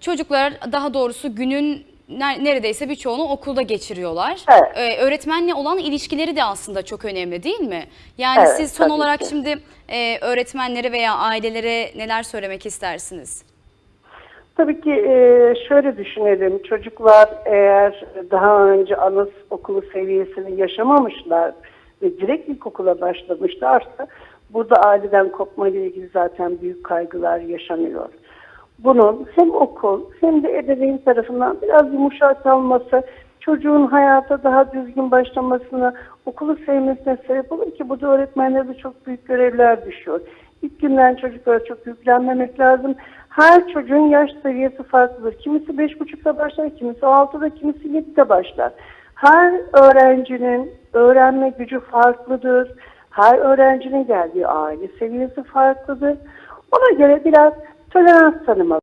Çocuklar daha doğrusu günün ner- neredeyse birçoğunu okulda geçiriyorlar. Evet. Ee, öğretmenle olan ilişkileri de aslında çok önemli değil mi? Yani Evet, siz son olarak ki. şimdi e, öğretmenlere veya ailelere neler söylemek istersiniz? Tabii ki e, şöyle düşünelim. Çocuklar eğer daha önce anaokulu seviyesini yaşamamışlar ve direkt ilkokula başlamışlarsa burada aileden kopma ile ilgili zaten büyük kaygılar yaşanıyor. Bunun hem okul hem de ebeveyn tarafından biraz yumuşatılması, çocuğun hayata daha düzgün başlamasına, okulu sevmesine sebep olur ki burada öğretmenlere de çok büyük görevler düşüyor. İlk günden çocuklara çok yüklenmemek lazım. Her çocuğun yaş seviyesi farklıdır. Kimisi beş buçukta başlar, kimisi altıda, kimisi yedide başlar. Her öğrencinin öğrenme gücü farklıdır. Her öğrencinin geldiği aile seviyesi farklıdır. Ona göre biraz tolerans tanımalı.